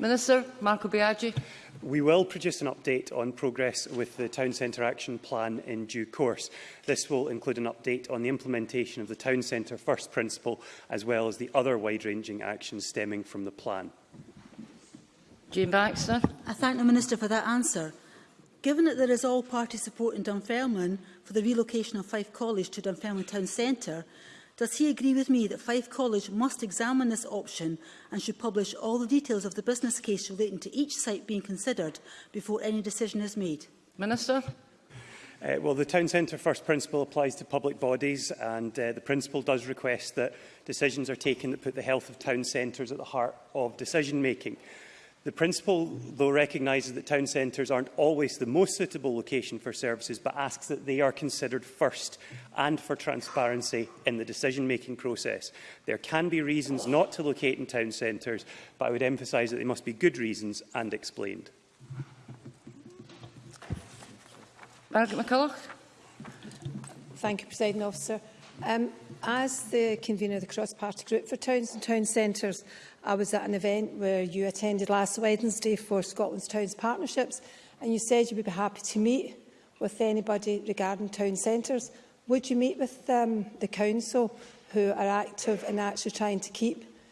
Minister Marco Biaggi. We will produce an update on progress with the Town Centre Action Plan in due course. This will include an update on the implementation of the Town Centre First Principle, as well as the other wide-ranging actions stemming from the plan. Jean Baxter. I thank the Minister for that answer. Given that there is all-party support in Dunfermline for the relocation of Fife College to Dunfermline Town Centre, Does he agree with me that Fife College must examine this option and should publish all the details of the business case relating to each site being considered before any decision is made? Minister. Uh, well, the Town Centre First Principle applies to public bodies and uh, the principle does request that decisions are taken that put the health of town centres at the heart of decision making. The principal, though, recognises that town centres aren't always the most suitable location for services, but asks that they are considered first and for transparency in the decision-making process. There can be reasons not to locate in town centres, but I would emphasise that they must be good reasons and explained. Margaret McCulloch. Thank you, President Officer. Um, as the convener of the cross-party group for towns and town centres, I was at an event where you attended last Wednesday for Scotland's Towns Partnerships, and you said you would be happy to meet with anybody regarding town centres. Would you meet with um, the council who are active in actually trying to keep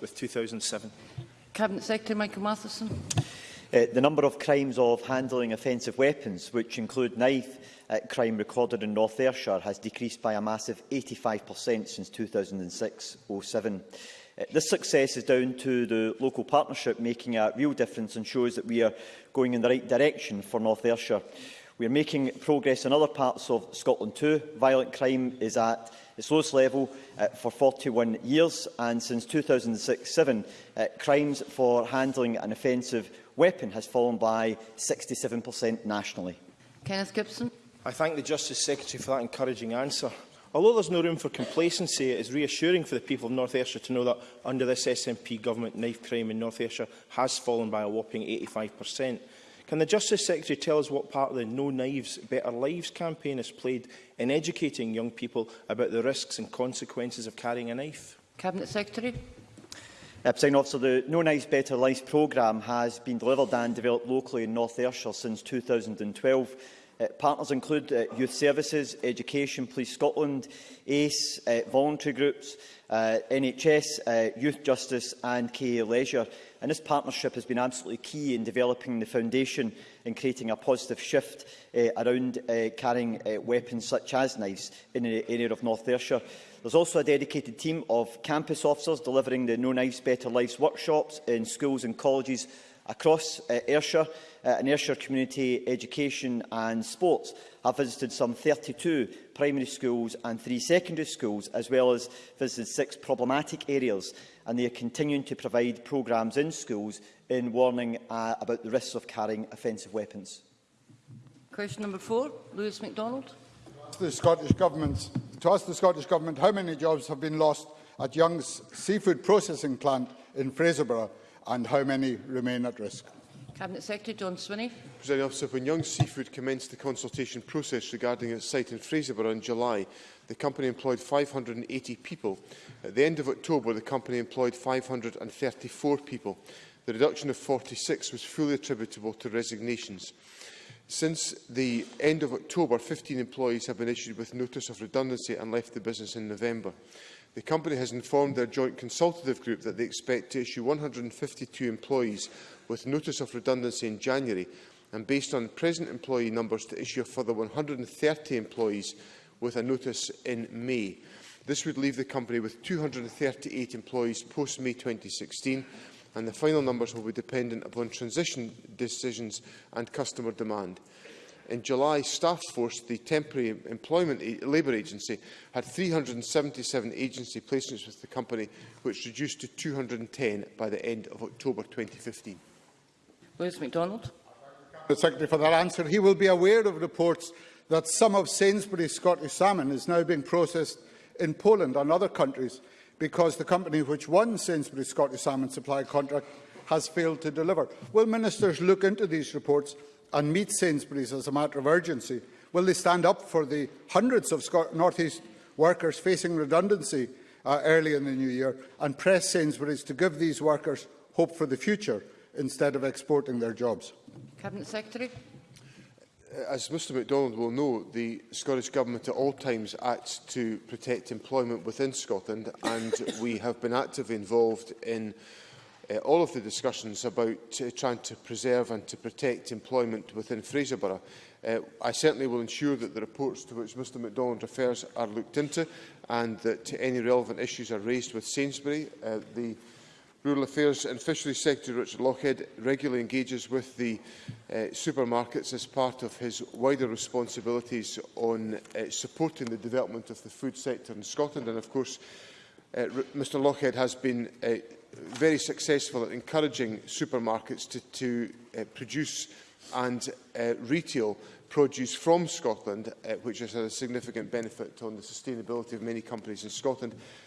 with 2007. Cabinet Secretary Michael Matheson. Uh, the number of crimes of handling offensive weapons, which include knife uh, crime recorded in North Ayrshire, has decreased by a massive 85% since 2006-07. Uh, this success is down to the local partnership making a real difference and shows that we are going in the right direction for North Ayrshire. We are making progress in other parts of Scotland too. Violent crime is at its lowest level uh, for 41 years and since 2006-07 uh, crimes for handling an offensive weapon has fallen by 67% nationally. Kenneth Gibson. I thank the Justice Secretary for that encouraging answer. Although there's no room for complacency, it is reassuring for the people of North Ayrshire to know that under this SNP government, knife crime in North Ayrshire has fallen by a whopping 85 per cent. Can the Justice Secretary tell us what part of the No Knives Better Lives campaign has played in educating young people about the risks and consequences of carrying a knife? Cabinet Secretary. Uh, officer, the No Knives Better Lives programme has been delivered and developed locally in North Ayrshire since 2012. Uh, partners include uh, Youth Services, Education, Police Scotland, ACE, uh, voluntary groups, uh, NHS, uh, Youth Justice and KA Leisure. And this partnership has been absolutely key in developing the foundation and creating a positive shift uh, around uh, carrying uh, weapons such as knives in the area of North Ayrshire. There's also a dedicated team of campus officers delivering the No Knives Better Lives workshops in schools and colleges across uh, Ayrshire uh, and Ayrshire Community Education and Sports have visited some 32 primary schools and three secondary schools as well as visited six problematic areas and they are continuing to provide programmes in schools in warning uh, about the risks of carrying offensive weapons. Question number four, Lewis MacDonald. To the Scottish Government, to ask the Scottish Government how many jobs have been lost at Young's seafood processing plant in Fraserburgh and how many remain at risk. Cabinet Secretary John Swinney. President when Young's Seafood commenced the consultation process regarding its site in Fraserburgh in July, The company employed 580 people. At the end of October, the company employed 534 people. The reduction of 46 was fully attributable to resignations. Since the end of October, 15 employees have been issued with notice of redundancy and left the business in November. The company has informed their joint consultative group that they expect to issue 152 employees with notice of redundancy in January and based on present employee numbers to issue a further 130 employees with a notice in May. This would leave the company with 238 employees post-May 2016, and the final numbers will be dependent upon transition decisions and customer demand. In July, staff force, the temporary employment labour agency, had 377 agency placements with the company, which reduced to 210 by the end of October 2015. Lewis MacDonald. The Secretary for that answer. He will be aware of reports that some of Sainsbury's Scottish salmon is now being processed in Poland and other countries because the company which won Sainsbury's Scottish salmon supply contract has failed to deliver. Will ministers look into these reports and meet Sainsbury's as a matter of urgency? Will they stand up for the hundreds of Scot North East workers facing redundancy uh, early in the new year and press Sainsbury's to give these workers hope for the future instead of exporting their jobs? Cabinet Secretary as Mr MacDonald will know, the Scottish Government at all times acts to protect employment within Scotland and we have been actively involved in uh, all of the discussions about uh, trying to preserve and to protect employment within Fraserburgh. Uh, eh, I certainly will ensure that the reports to which Mr MacDonald refers are looked into and that any relevant issues are raised with Sainsbury. Uh, the Rural Affairs and Fisheries Secretary Richard Lockhead regularly engages with the uh, supermarkets as part of his wider responsibilities on uh, supporting the development of the food sector in Scotland. And of course, uh, eh, Mr Lockhead has been uh, very successful at encouraging supermarkets to, to uh, produce and uh, retail produce from Scotland, uh, which has had a significant benefit on the sustainability of many companies in Scotland. Mm -hmm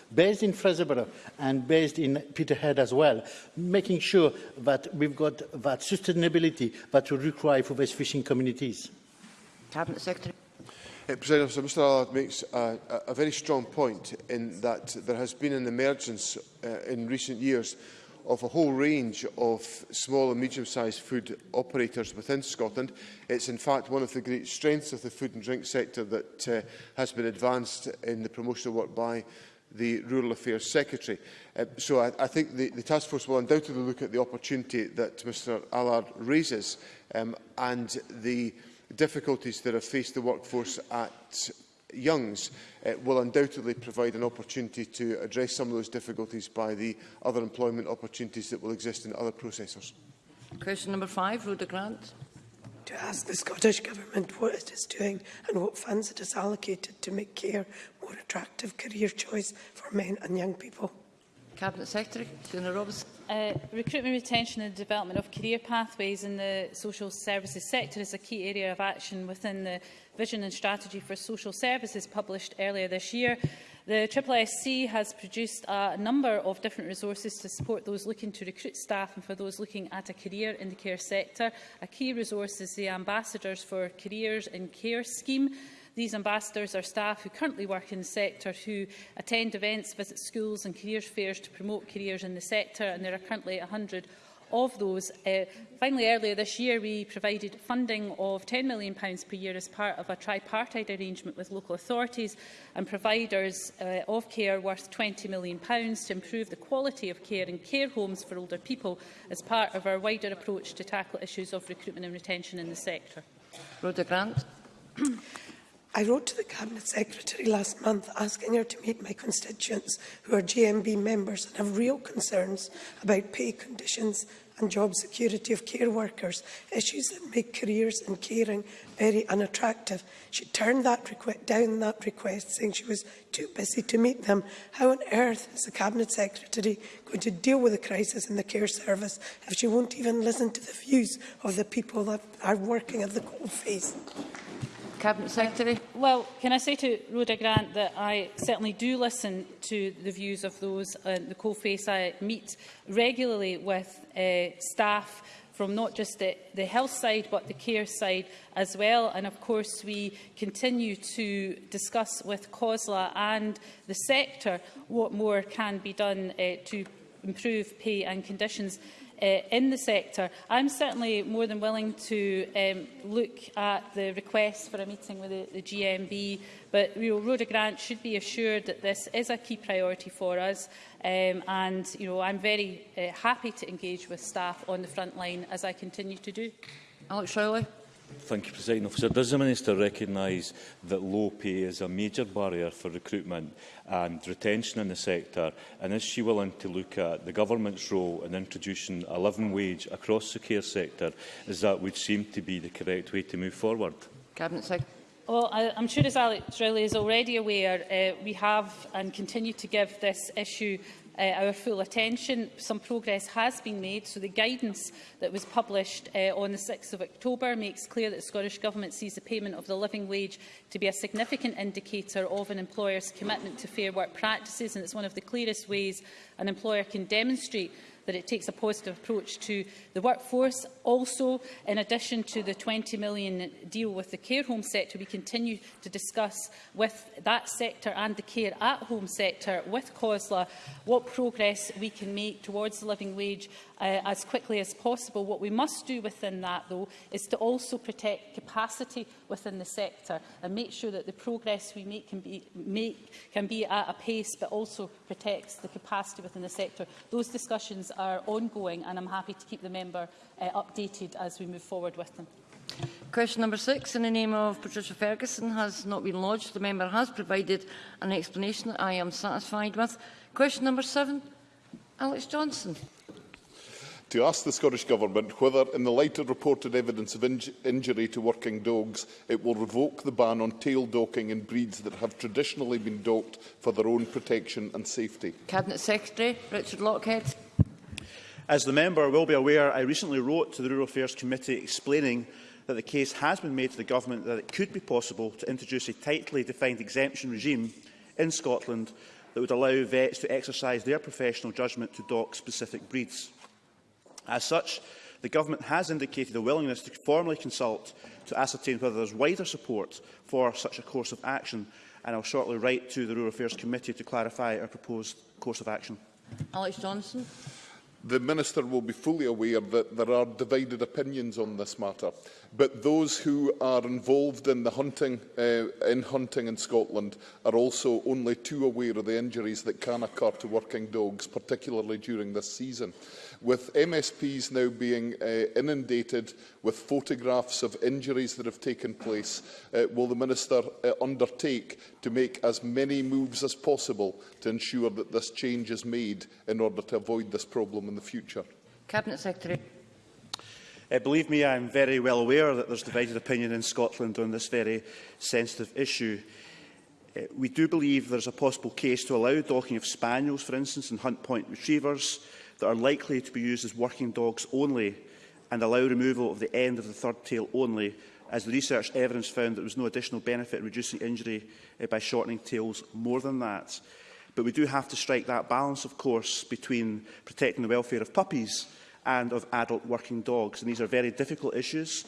based in Fraserborough and based in Peterhead as well, making sure that we've got that sustainability that we require for these fishing communities. Cabinet Secretary. Uh, President Officer, Mr Allard makes a, a, a very strong point in that there has been an emergence uh, in recent years of a whole range of small and medium-sized food operators within Scotland. It's in fact one of the great strengths of the food and drink sector that uh, has been advanced in the promotional work by the Rural Affairs Secretary. Uh, so I, I think the, the task force will undoubtedly look at the opportunity that Mr Allard raises um, and the uh, difficulties that have faced the workforce at Youngs uh, will undoubtedly provide an opportunity to address some of those difficulties by the other employment opportunities that will exist in other processors. Question number five, Rhoda Grant. To ask the Scottish Government what it is doing and what funds it has allocated to make care more attractive career choice for men and young people. Cabinet Secretary, Fiona Robinson. Uh, recruitment, retention and development of career pathways in the social services sector is a key area of action within the Vision and Strategy for Social Services published earlier this year. The SSSC has produced a number of different resources to support those looking to recruit staff and for those looking at a career in the care sector. A key resource is the Ambassadors for Careers in Care scheme, These ambassadors are staff who currently work in the sector who attend events, visit schools and careers fairs to promote careers in the sector and there are currently 100 of those. Uh, finally, earlier this year, we provided funding of £10 million per year as part of a tripartite arrangement with local authorities and providers uh, of care worth £20 million to improve the quality of care in care homes for older people as part of our wider approach to tackle issues of recruitment and retention in the sector. Rhoda Grant. I wrote to the Cabinet Secretary last month asking her to meet my constituents who are GMB members and have real concerns about pay conditions and job security of care workers, issues that make careers in caring very unattractive. She turned that down that request, saying she was too busy to meet them. How on earth is the Cabinet Secretary going to deal with the crisis in the care service if she won't even listen to the views of the people that are working at the coalface? Cabinet Secretary. Well, can I say to Rhoda Grant that I certainly do listen to the views of those in uh, the coalface. I meet regularly with uh, staff from not just the, the health side but the care side as well and of course we continue to discuss with COSLA and the sector what more can be done uh, to improve pay and conditions uh, in the sector. I'm certainly more than willing to um, look at the request for a meeting with the, the GMB, but you know, Rhoda Grant should be assured that this is a key priority for us. Um, and you know, I'm very uh, happy to engage with staff on the front line as I continue to do. Alex Shirley. Thank you, President Officer. Does the Minister recognise that low pay is a major barrier for recruitment and retention in the sector? And is she willing to look at the Government's role in introducing a living wage across the care sector, as that would seem to be the correct way to move forward? Cabinet Secretary. Well, I, I'm sure as Alex Riley is already aware, uh, we have and continue to give this issue uh, our full attention. Some progress has been made, so the guidance that was published uh, on the 6th of October makes clear that the Scottish Government sees the payment of the living wage to be a significant indicator of an employer's commitment to fair work practices, and it's one of the clearest ways an employer can demonstrate that it takes a positive approach to the workforce. Also, in addition to the £20 million deal with the care home sector, we continue to discuss with that sector and the care at home sector, with COSLA, what progress we can make towards the living wage uh, as quickly as possible. What we must do within that, though, is to also protect capacity within the sector and make sure that the progress we make can be, make, can be at a pace but also protects the capacity within the sector. Those discussions are ongoing and I'm happy to keep the member uh, updated as we move forward with them. Question number six, in the name of Patricia Ferguson, has not been lodged. The member has provided an explanation that I am satisfied with. Question number seven, Alex Johnson to ask the Scottish Government whether, in the light of reported evidence of inj injury to working dogs, it will revoke the ban on tail docking in breeds that have traditionally been docked for their own protection and safety. Cabinet Secretary Richard Lockhead. As the member will be aware, I recently wrote to the Rural Affairs Committee explaining that the case has been made to the Government that it could be possible to introduce a tightly defined exemption regime in Scotland that would allow vets to exercise their professional judgment to dock specific breeds. As such, the Government has indicated a willingness to formally consult to ascertain whether there is wider support for such a course of action, and I will shortly write to the Rural Affairs Committee to clarify our proposed course of action. Alex Johnson. The Minister will be fully aware that there are divided opinions on this matter but those who are involved in the hunting uh, in hunting in Scotland are also only too aware of the injuries that can occur to working dogs particularly during this season with MSPs now being uh, inundated with photographs of injuries that have taken place uh, will the minister uh, undertake to make as many moves as possible to ensure that this change is made in order to avoid this problem in the future Cabinet Secretary Uh, believe me, I am very well aware that there's divided opinion in Scotland on this very sensitive issue. Uh, we do believe there's a possible case to allow docking of spaniels, for instance, and hunt point retrievers that are likely to be used as working dogs only and allow removal of the end of the third tail only, as the research evidence found that there was no additional benefit in reducing injury uh, by shortening tails more than that. But we do have to strike that balance, of course, between protecting the welfare of puppies and of adult working dogs. And these are very difficult issues.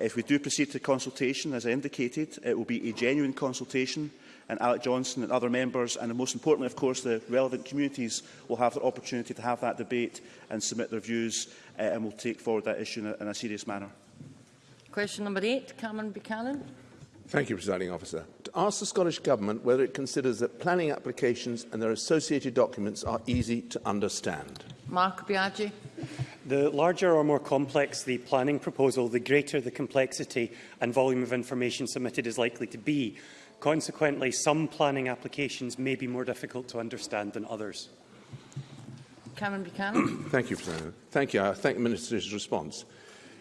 If we do proceed to consultation, as I indicated, it will be a genuine consultation and Alec Johnson and other members, and most importantly, of course, the relevant communities will have the opportunity to have that debate and submit their views, uh, and we'll take forward that issue in a, in a serious manner. Question number eight, Cameron Buchanan. Thank you, Presiding Officer. To ask the Scottish Government whether it considers that planning applications and their associated documents are easy to understand. Mark Biaggi. The larger or more complex the planning proposal, the greater the complexity and volume of information submitted is likely to be. Consequently, some planning applications may be more difficult to understand than others. Cameron Buchanan. thank you, President. Thank you. I thank the Minister's response.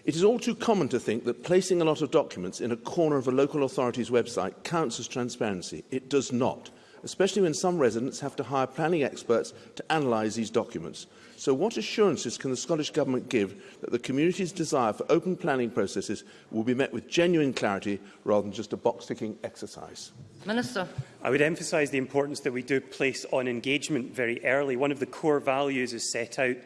It is all too common to think that placing a lot of documents in a corner of a local authority's website counts as transparency. It does not especially when some residents have to hire planning experts to analyse these documents. So what assurances can the Scottish Government give that the community's desire for open planning processes will be met with genuine clarity rather than just a box-ticking exercise? Minister. I would emphasise the importance that we do place on engagement very early. One of the core values is set out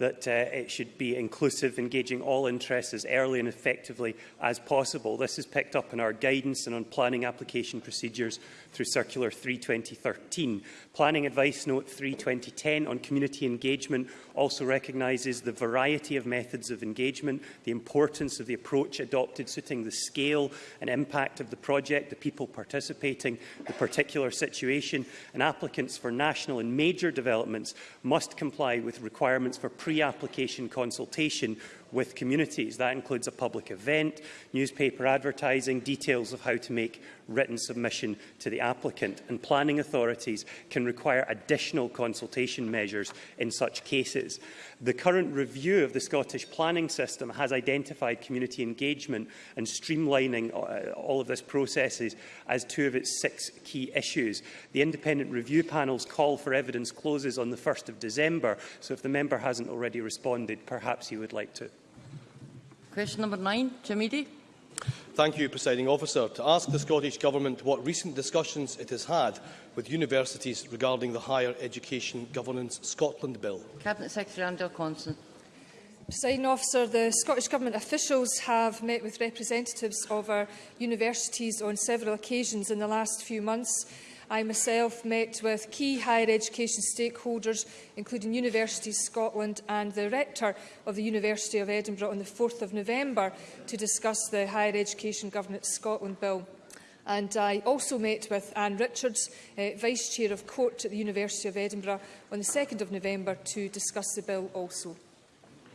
that uh, it should be inclusive, engaging all interests as early and effectively as possible. This is picked up in our guidance and on planning application procedures through Circular 3-2013. Planning Advice Note 3-2010 on community engagement also recognises the variety of methods of engagement, the importance of the approach adopted suiting the scale and impact of the project, the people participating, the particular situation, and applicants for national and major developments must comply with requirements for pre-application consultation with communities. That includes a public event, newspaper advertising, details of how to make written submission to the applicant. And planning authorities can require additional consultation measures in such cases. The current review of the Scottish planning system has identified community engagement and streamlining uh, all of this processes as two of its six key issues. The independent review panel's call for evidence closes on the 1st of December, so if the member hasn't already responded, perhaps he would like to. Question number nine, Eady. Thank you, Presiding Officer. To ask the Scottish Government what recent discussions it has had with universities regarding the Higher Education Governance Scotland Bill. Cabinet Secretary Andrew Constant. Presiding officer, the Scottish Government officials have met with representatives of our universities on several occasions in the last few months I myself met with key higher education stakeholders, including Universities Scotland and the Rector of the University of Edinburgh on the 4th of November to discuss the Higher Education Governance Scotland Bill. And I also met with Anne Richards, uh, Vice Chair of Court at the University of Edinburgh, on the 2nd of November to discuss the bill also.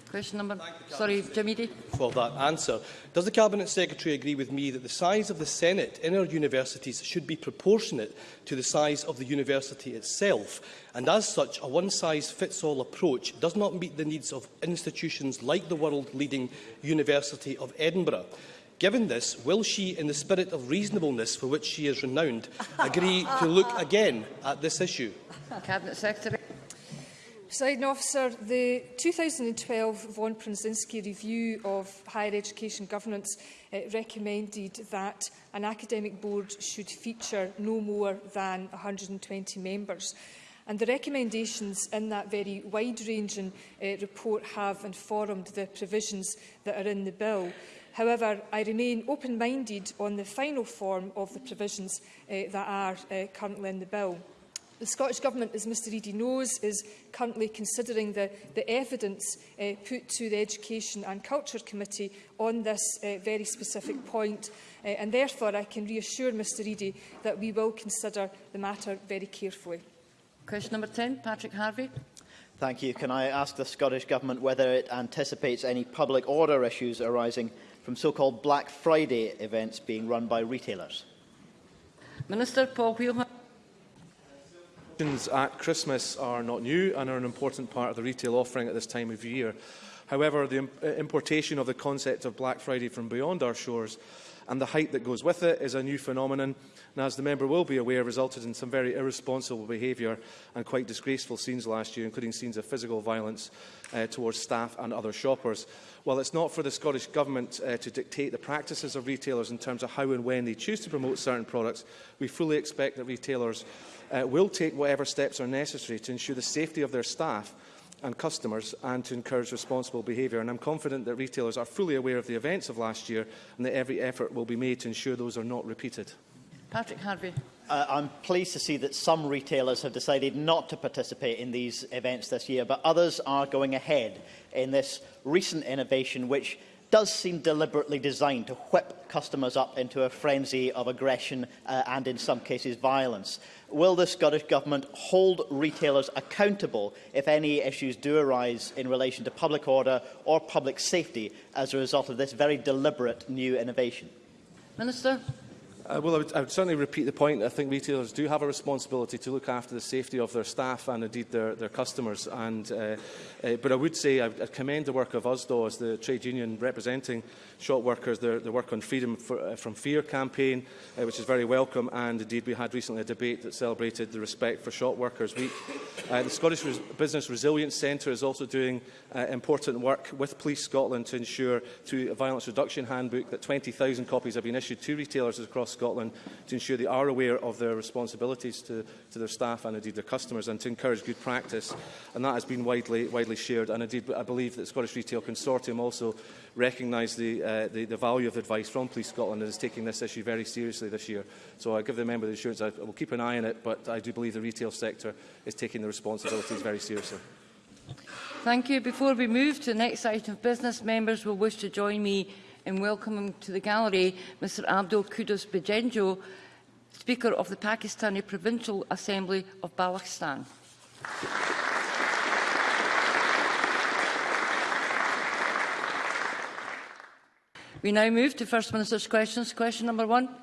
Question number... Sorry, Jamidi. For that answer. Does the Cabinet Secretary agree with me that the size of the Senate in our universities should be proportionate to the size of the university itself? And as such, a one-size-fits-all approach does not meet the needs of institutions like the world-leading University of Edinburgh. Given this, will she, in the spirit of reasonableness for which she is renowned, agree to look again at this issue? Cabinet Secretary. Presiding officer, the 2012 Von Prinzinski review of higher education governance uh, recommended that an academic board should feature no more than 120 members. And the recommendations in that very wide-ranging uh, report have informed the provisions that are in the bill. However, I remain open-minded on the final form of the provisions uh, that are uh, currently in the bill. The Scottish Government, as Mr Eady knows, is currently considering the, the evidence uh, put to the Education and Culture Committee on this uh, very specific point. Uh, and therefore, I can reassure Mr Eady that we will consider the matter very carefully. Question number 10, Patrick Harvey. Thank you. Can I ask the Scottish Government whether it anticipates any public order issues arising from so-called Black Friday events being run by retailers? Minister Paul Wheelman. Promotions at Christmas are not new and are an important part of the retail offering at this time of year. However, the uh, importation of the concept of Black Friday from beyond our shores and the hype that goes with it is a new phenomenon and, as the member will be aware, resulted in some very irresponsible behaviour and quite disgraceful scenes last year, including scenes of physical violence uh, towards staff and other shoppers. While it's not for the Scottish Government uh, to dictate the practices of retailers in terms of how and when they choose to promote certain products, we fully expect that retailers uh, will take whatever steps are necessary to ensure the safety of their staff and customers and to encourage responsible behaviour. And I'm confident that retailers are fully aware of the events of last year and that every effort will be made to ensure those are not repeated. Patrick Harvey. Uh, I'm pleased to see that some retailers have decided not to participate in these events this year, but others are going ahead in this recent innovation, which does seem deliberately designed to whip customers up into a frenzy of aggression uh, and, in some cases, violence. Will the Scottish Government hold retailers accountable if any issues do arise in relation to public order or public safety as a result of this very deliberate new innovation? Minister. Uh, well, I would, I would certainly repeat the point. I think retailers do have a responsibility to look after the safety of their staff and indeed their, their customers. And, uh, uh, but I would say I, I commend the work of USDO as the trade union representing shop workers, their, their work on Freedom for, uh, from Fear campaign, uh, which is very welcome. And indeed, we had recently a debate that celebrated the Respect for Shop Workers Week. Uh, the Scottish Res Business Resilience Centre is also doing uh, important work with Police Scotland to ensure through a violence reduction handbook that 20,000 copies have been issued to retailers across Scotland to ensure they are aware of their responsibilities to, to their staff and indeed their customers and to encourage good practice. And that has been widely, widely shared. And indeed, I believe that the Scottish Retail Consortium also recognised the, uh, the, the value of advice from Police Scotland and is taking this issue very seriously this year. So I give the member the assurance I will keep an eye on it, but I do believe the retail sector is taking the responsibilities very seriously. Thank you. Before we move to the next item of business, members will wish to join me in welcoming to the gallery Mr Abdul Kudus Bajenjo, Speaker of the Pakistani Provincial Assembly of Balochistan. We now move to First Minister's questions. Question number one.